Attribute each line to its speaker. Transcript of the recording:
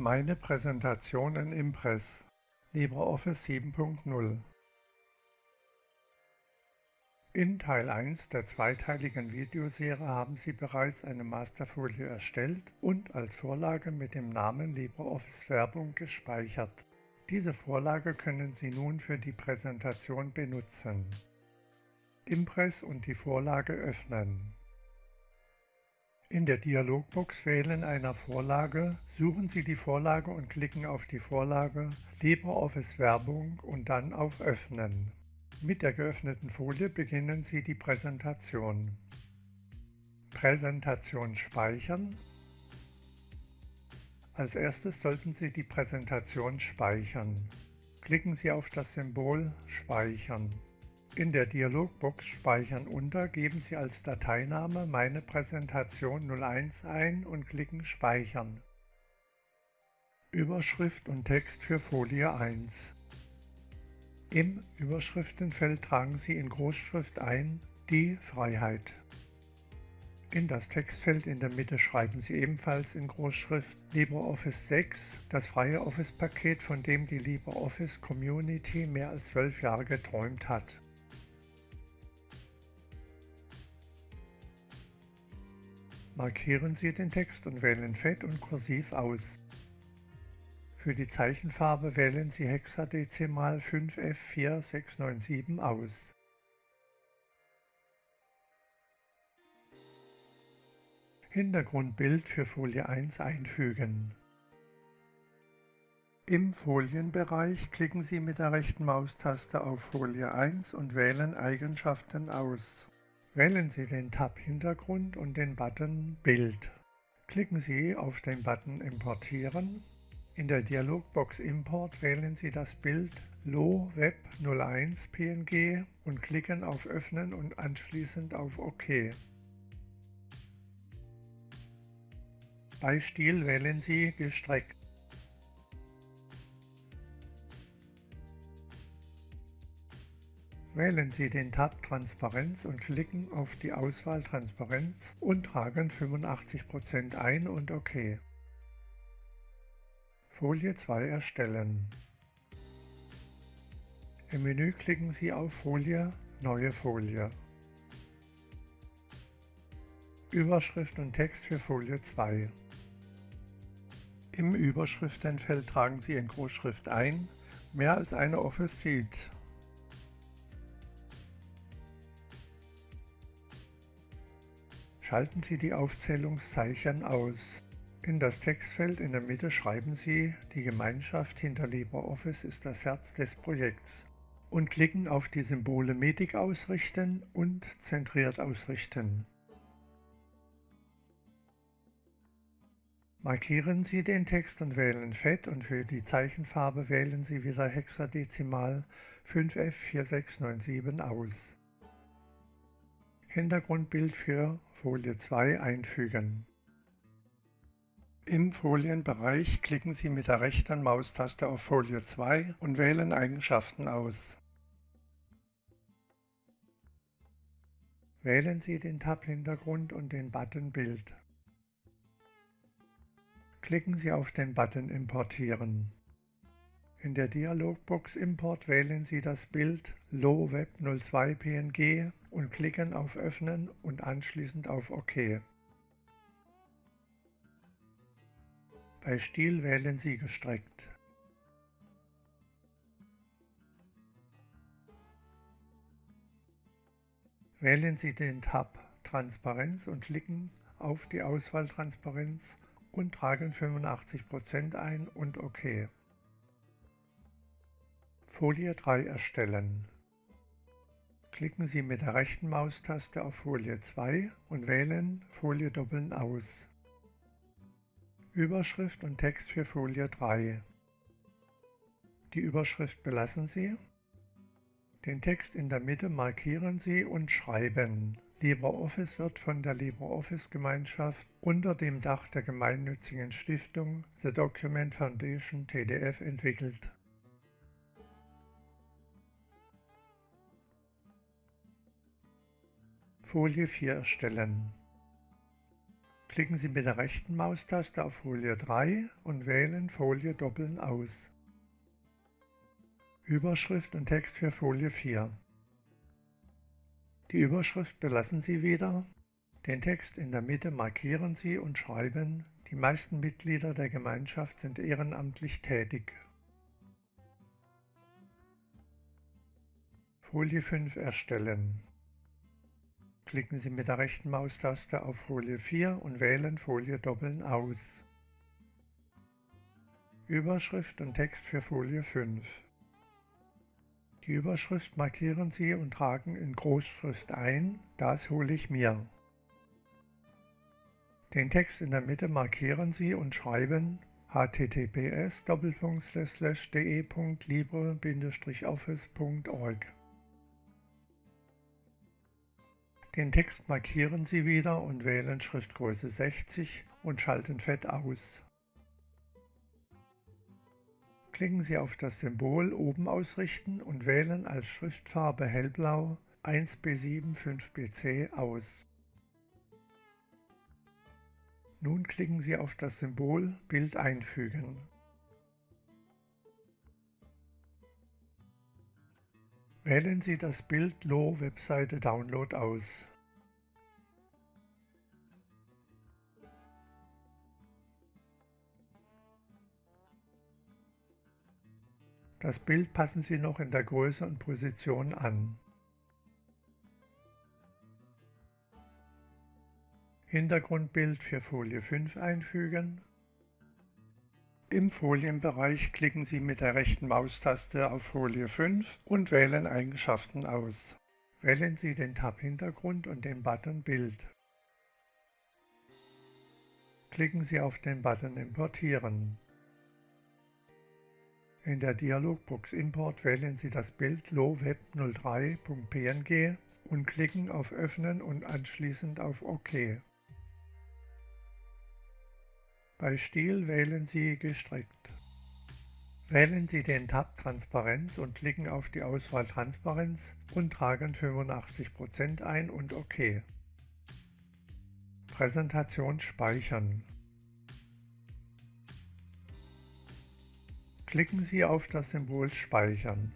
Speaker 1: Meine Präsentation in Impress LibreOffice 7.0 In Teil 1 der zweiteiligen Videoserie haben Sie bereits eine Masterfolie erstellt und als Vorlage mit dem Namen LibreOffice Werbung gespeichert. Diese Vorlage können Sie nun für die Präsentation benutzen. Impress und die Vorlage öffnen. In der Dialogbox Wählen einer Vorlage suchen Sie die Vorlage und klicken auf die Vorlage LibreOffice Werbung und dann auf Öffnen. Mit der geöffneten Folie beginnen Sie die Präsentation. Präsentation speichern. Als erstes sollten Sie die Präsentation speichern. Klicken Sie auf das Symbol Speichern. In der Dialogbox Speichern unter geben Sie als Dateiname Meine Präsentation 01 ein und klicken Speichern. Überschrift und Text für Folie 1 Im Überschriftenfeld tragen Sie in Großschrift ein Die Freiheit. In das Textfeld in der Mitte schreiben Sie ebenfalls in Großschrift LibreOffice 6, das freie Office-Paket, von dem die LibreOffice Community mehr als zwölf Jahre geträumt hat. Markieren Sie den Text und wählen Fett und Kursiv aus. Für die Zeichenfarbe wählen Sie Hexadezimal 5F4697 aus. Hintergrundbild für Folie 1 einfügen. Im Folienbereich klicken Sie mit der rechten Maustaste auf Folie 1 und wählen Eigenschaften aus. Wählen Sie den Tab Hintergrund und den Button Bild. Klicken Sie auf den Button Importieren. In der Dialogbox Import wählen Sie das Bild Lo Web 01 PNG und klicken auf Öffnen und anschließend auf OK. Bei Stil wählen Sie Gestreckt. Wählen Sie den Tab Transparenz und klicken auf die Auswahl Transparenz und tragen 85% ein und OK. Folie 2 erstellen. Im Menü klicken Sie auf Folie Neue Folie. Überschrift und Text für Folie 2. Im Überschriftenfeld tragen Sie in Großschrift ein Mehr als eine Office Seat Schalten Sie die Aufzählungszeichen aus. In das Textfeld in der Mitte schreiben Sie, die Gemeinschaft hinter LibreOffice ist das Herz des Projekts und klicken auf die Symbole Medik ausrichten und zentriert ausrichten. Markieren Sie den Text und wählen Fett und für die Zeichenfarbe wählen Sie wieder Hexadezimal 5F4697 aus. Hintergrundbild für Folie 2 einfügen. Im Folienbereich klicken Sie mit der rechten Maustaste auf Folie 2 und wählen Eigenschaften aus. Wählen Sie den Tab-Hintergrund und den Button Bild. Klicken Sie auf den Button Importieren. In der Dialogbox Import wählen Sie das Bild LoWeb 02 PNG und klicken auf Öffnen und anschließend auf OK. Bei Stil wählen Sie Gestreckt. Wählen Sie den Tab Transparenz und klicken auf die Auswahl Transparenz und tragen 85% ein und OK. Folie 3 erstellen. Klicken Sie mit der rechten Maustaste auf Folie 2 und wählen Folie doppeln aus. Überschrift und Text für Folie 3. Die Überschrift belassen Sie. Den Text in der Mitte markieren Sie und schreiben. LibreOffice wird von der LibreOffice-Gemeinschaft unter dem Dach der gemeinnützigen Stiftung The Document Foundation TDF entwickelt. Folie 4 erstellen. Klicken Sie mit der rechten Maustaste auf Folie 3 und wählen Folie doppeln aus. Überschrift und Text für Folie 4. Die Überschrift belassen Sie wieder. Den Text in der Mitte markieren Sie und schreiben, die meisten Mitglieder der Gemeinschaft sind ehrenamtlich tätig. Folie 5 erstellen. Klicken Sie mit der rechten Maustaste auf Folie 4 und wählen Folie doppeln aus. Überschrift und Text für Folie 5. Die Überschrift markieren Sie und tragen in Großschrift ein, das hole ich mir. Den Text in der Mitte markieren Sie und schreiben https Den Text markieren Sie wieder und wählen Schriftgröße 60 und schalten Fett aus. Klicken Sie auf das Symbol oben ausrichten und wählen als Schriftfarbe hellblau 1B7 5BC aus. Nun klicken Sie auf das Symbol Bild einfügen. Wählen Sie das Bild Low Webseite Download aus. Das Bild passen Sie noch in der Größe und Position an. Hintergrundbild für Folie 5 einfügen. Im Folienbereich klicken Sie mit der rechten Maustaste auf Folie 5 und wählen Eigenschaften aus. Wählen Sie den Tab Hintergrund und den Button Bild. Klicken Sie auf den Button Importieren. In der Dialogbox Import wählen Sie das Bild loweb03.png und klicken auf Öffnen und anschließend auf OK. Bei Stil wählen Sie Gestrickt. Wählen Sie den Tab Transparenz und klicken auf die Auswahl Transparenz und tragen 85% ein und OK. Präsentation speichern. Klicken Sie auf das Symbol Speichern.